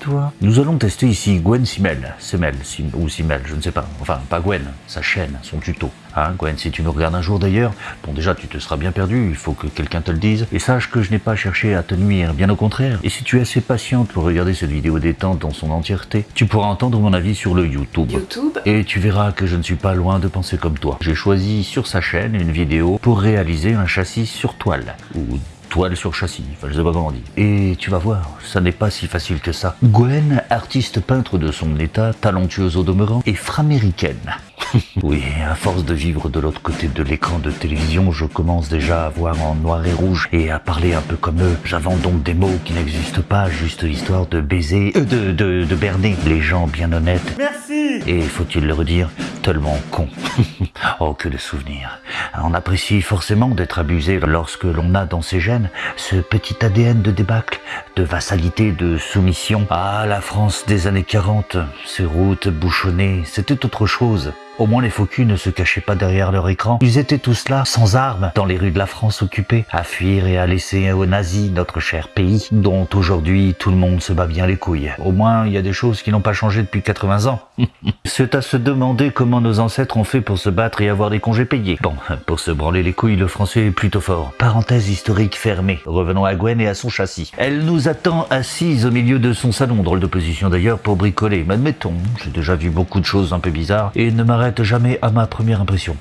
Toi Nous allons tester ici Gwen Simel, Semel, Sim, ou Simel, je ne sais pas. Enfin, pas Gwen, sa chaîne, son tuto. Hein, Gwen, si tu nous regardes un jour d'ailleurs, bon déjà tu te seras bien perdu, il faut que quelqu'un te le dise. Et sache que je n'ai pas cherché à te nuire, bien au contraire. Et si tu es assez patiente pour regarder cette vidéo détente dans son entièreté, tu pourras entendre mon avis sur le YouTube. YouTube Et tu verras que je ne suis pas loin de penser comme toi. J'ai choisi sur sa chaîne une vidéo pour réaliser un châssis sur toile, ou toile sur châssis, enfin je sais pas comment on dit. Et tu vas voir, ça n'est pas si facile que ça. Gwen, artiste peintre de son état, talentueuse au demeurant, et framéricaine. oui, à force de vivre de l'autre côté de l'écran de télévision, je commence déjà à voir en noir et rouge et à parler un peu comme eux. J'invente donc des mots qui n'existent pas, juste histoire de baiser, euh, de, de, de berner les gens bien honnêtes. Merci Et faut-il le redire, tellement con. oh, que de souvenirs. On apprécie forcément d'être abusé lorsque l'on a dans ses gènes ce petit ADN de débâcle, de vassalité, de soumission. Ah, la France des années 40, ces routes bouchonnées, c'était autre chose. Au moins les faux culs ne se cachaient pas derrière leur écran. Ils étaient tous là, sans armes, dans les rues de la France occupées, à fuir et à laisser aux nazis notre cher pays, dont aujourd'hui tout le monde se bat bien les couilles. Au moins, il y a des choses qui n'ont pas changé depuis 80 ans. C'est à se demander comment nos ancêtres ont fait pour se battre et avoir des congés payés. Bon, pour se branler les couilles, le français est plutôt fort. Parenthèse historique fermée. Revenons à Gwen et à son châssis. Elle nous attend assise au milieu de son salon, drôle de position d'ailleurs pour bricoler. Mais admettons, j'ai déjà vu beaucoup de choses un peu bizarres et ne m'arrête jamais à ma première impression.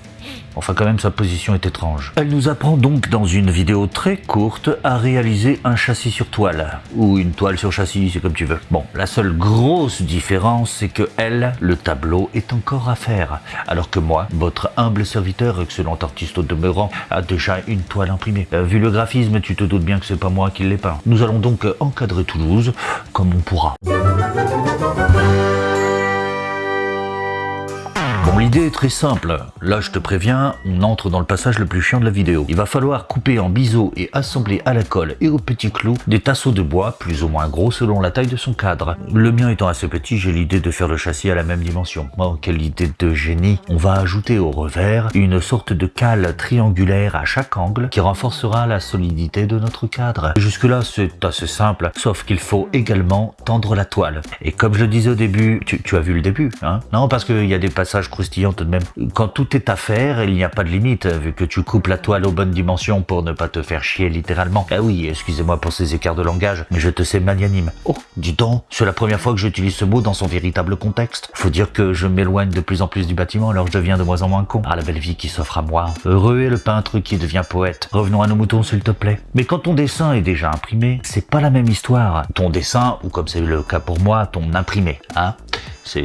Enfin quand même sa position est étrange. Elle nous apprend donc dans une vidéo très courte à réaliser un châssis sur toile. Ou une toile sur châssis, c'est comme tu veux. Bon, la seule grosse différence c'est que elle, le tableau est encore à faire. Alors que moi, votre humble serviteur, excellent artiste au demeurant, a déjà une toile imprimée. Euh, vu le graphisme, tu te doutes bien que c'est pas moi qui l'ai peint. Nous allons donc encadrer Toulouse comme on pourra. L'idée est très simple. Là, je te préviens, on entre dans le passage le plus chiant de la vidéo. Il va falloir couper en biseau et assembler à la colle et au petit clou des tasseaux de bois, plus ou moins gros selon la taille de son cadre. Le mien étant assez petit, j'ai l'idée de faire le châssis à la même dimension. Oh, quelle idée de génie On va ajouter au revers une sorte de cale triangulaire à chaque angle qui renforcera la solidité de notre cadre. Jusque-là, c'est assez simple, sauf qu'il faut également tendre la toile. Et comme je le disais au début, tu, tu as vu le début, hein? Non, parce qu'il y a des passages Quand tout est à faire, il n'y a pas de limite, vu que tu coupes la toile aux bonnes dimensions pour ne pas te faire chier littéralement. Ah oui, excusez-moi pour ces écarts de langage, mais je te sais magnanime. Oh, dis donc, c'est la première fois que j'utilise ce mot dans son véritable contexte. Faut dire que je m'éloigne de plus en plus du bâtiment, alors je deviens de moins en moins con. Ah, la belle vie qui s'offre à moi. Heureux est le peintre qui devient poète. Revenons à nos moutons, s'il te plaît. Mais quand ton dessin est déjà imprimé, c'est pas la même histoire. Ton dessin, ou comme c'est le cas pour moi, ton imprimé, hein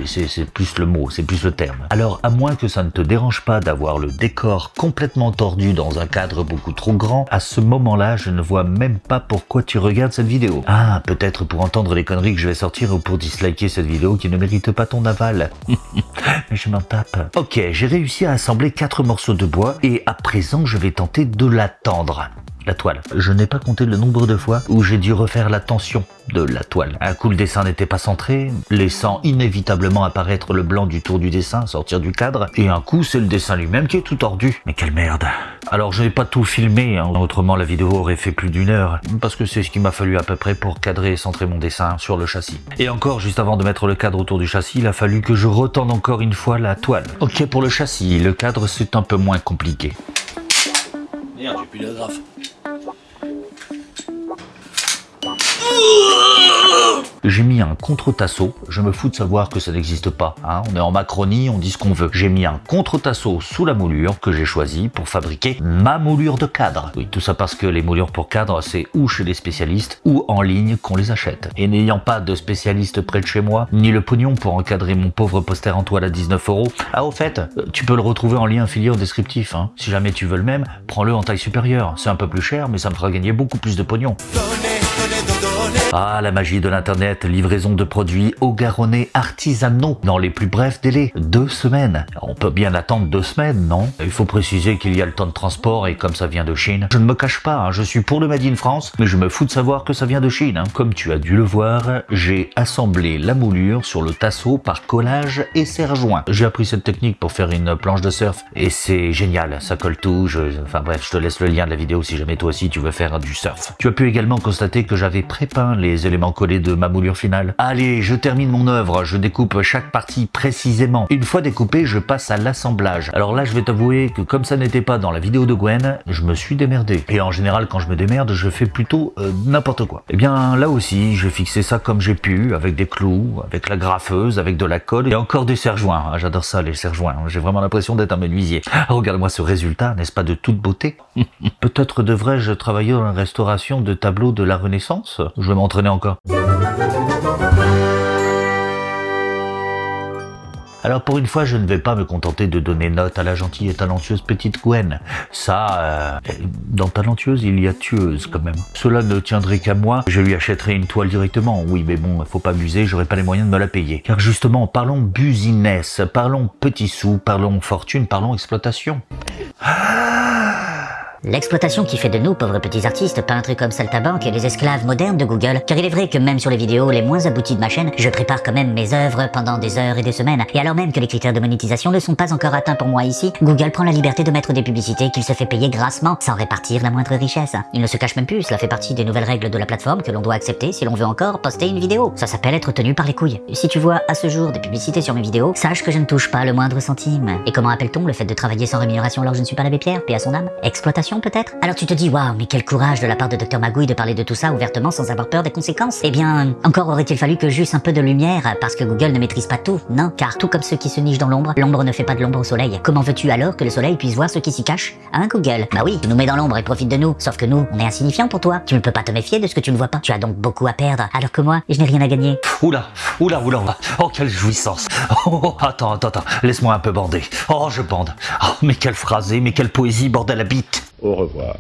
c'est plus le mot, c'est plus le terme. Alors, à moins que ça ne te dérange pas d'avoir le décor complètement tordu dans un cadre beaucoup trop grand, à ce moment-là, je ne vois même pas pourquoi tu regardes cette vidéo. Ah, peut-être pour entendre les conneries que je vais sortir ou pour disliker cette vidéo qui ne mérite pas ton aval. Mais je m'en tape. Ok, j'ai réussi à assembler quatre morceaux de bois et à présent, je vais tenter de la tendre la toile. Je n'ai pas compté le nombre de fois où j'ai dû refaire la tension de la toile. Un coup le dessin n'était pas centré, laissant inévitablement apparaître le blanc du tour du dessin, sortir du cadre, et un coup c'est le dessin lui-même qui est tout tordu. Mais quelle merde Alors je n'ai pas tout filmé, hein. autrement la vidéo aurait fait plus d'une heure, parce que c'est ce qu'il m'a fallu à peu près pour cadrer et centrer mon dessin sur le châssis. Et encore, juste avant de mettre le cadre autour du châssis, il a fallu que je retende encore une fois la toile. Ok pour le châssis, le cadre c'est un peu moins compliqué. Merde, j'ai plus. J'ai mis un contre-tasseau, je me fous de savoir que ça n'existe pas, hein. on est en Macronie, on dit ce qu'on veut. J'ai mis un contre-tasseau sous la moulure que j'ai choisi pour fabriquer ma moulure de cadre. Oui, tout ça parce que les moulures pour cadre, c'est ou chez les spécialistes ou en ligne qu'on les achète. Et n'ayant pas de spécialiste près de chez moi, ni le pognon pour encadrer mon pauvre poster en toile à 19 euros, ah au fait, tu peux le retrouver en lien affilié au descriptif. Hein. Si jamais tu veux le même, prends-le en taille supérieure. C'est un peu plus cher, mais ça me fera gagner beaucoup plus de pognon. Ah, la magie de l'internet, livraison de produits au garonnais artisanaux dans les plus brefs délais, deux semaines. On peut bien attendre deux semaines, non? Il faut préciser qu'il y a le temps de transport et comme ça vient de Chine, je ne me cache pas, hein, je suis pour le Made in France, mais je me fous de savoir que ça vient de Chine. Hein. Comme tu as dû le voir, j'ai assemblé la moulure sur le tasseau par collage et serre-joint. J'ai appris cette technique pour faire une planche de surf et c'est génial, ça colle tout, je... enfin bref, je te laisse le lien de la vidéo si jamais toi aussi tu veux faire du surf. Tu as pu également constater que j'avais prépeint les éléments collés de ma moulure finale. Allez, je termine mon œuvre, je découpe chaque partie précisément. Une fois découpé, je passe à l'assemblage. Alors là, je vais t'avouer que comme ça n'était pas dans la vidéo de Gwen, je me suis démerdé. Et en général, quand je me démerde, je fais plutôt euh, n'importe quoi. Eh bien, là aussi, j'ai fixé ça comme j'ai pu, avec des clous, avec la graffeuse, avec de la colle et encore des serre-joints. Ah, J'adore ça, les serre-joints. J'ai vraiment l'impression d'être un menuisier. Regarde-moi ce résultat, n'est-ce pas de toute beauté? Peut-être devrais-je travailler dans la restauration de tableaux de la Renaissance? Alors pour une fois, je ne vais pas me contenter de donner note à la gentille et talentueuse petite Gwen. Ça, euh, dans talentueuse, il y a tueuse quand même. Cela ne tiendrait qu'à moi, je lui achèterai une toile directement. Oui, mais bon, faut pas abuser, j'aurai pas les moyens de me la payer. Car justement, parlons business, parlons petits sous, parlons fortune, parlons exploitation. L'exploitation qui fait de nous, pauvres petits artistes, peintres comme Saltabank et les esclaves modernes de Google. Car il est vrai que même sur les vidéos les moins abouties de ma chaîne, je prépare quand même mes œuvres pendant des heures et des semaines. Et alors même que les critères de monétisation ne sont pas encore atteints pour moi ici, Google prend la liberté de mettre des publicités qu'il se fait payer grassement, sans répartir la moindre richesse. Il ne se cache même plus, cela fait partie des nouvelles règles de la plateforme que l'on doit accepter si l'on veut encore poster une vidéo. Ça s'appelle être tenu par les couilles. Si tu vois à ce jour des publicités sur mes vidéos, sache que je ne touche pas le moindre centime. Et comment appelle-t-on le fait de travailler sans rémunération alors que je ne suis pas l'abbé Pierre, paix à son âme? Exploitation Alors tu te dis, waouh, mais quel courage de la part de Dr Magouille de parler de tout ça ouvertement sans avoir peur des conséquences. Eh bien, encore aurait-il fallu que j'eusse un peu de lumière, parce que Google ne maîtrise pas tout, non, car tout comme ceux qui se nichent dans l'ombre, l'ombre ne fait pas de l'ombre au soleil. Comment veux-tu alors que le soleil puisse voir ceux qui s'y cachent Hein, Google? Bah oui, tu nous mets dans l'ombre et profite de nous, sauf que nous, on est insignifiants pour toi. Tu ne peux pas te méfier de ce que tu ne vois pas. Tu as donc beaucoup à perdre, alors que moi, je n'ai rien à gagner. Oula, oula, oula. Oh, quelle jouissance. Oh, oh, attends, attends, attends. Laisse-moi un peu bander. Oh, je bande. Oh, mais quelle phrasée, mais quelle poésie, bordel à bite. Au revoir.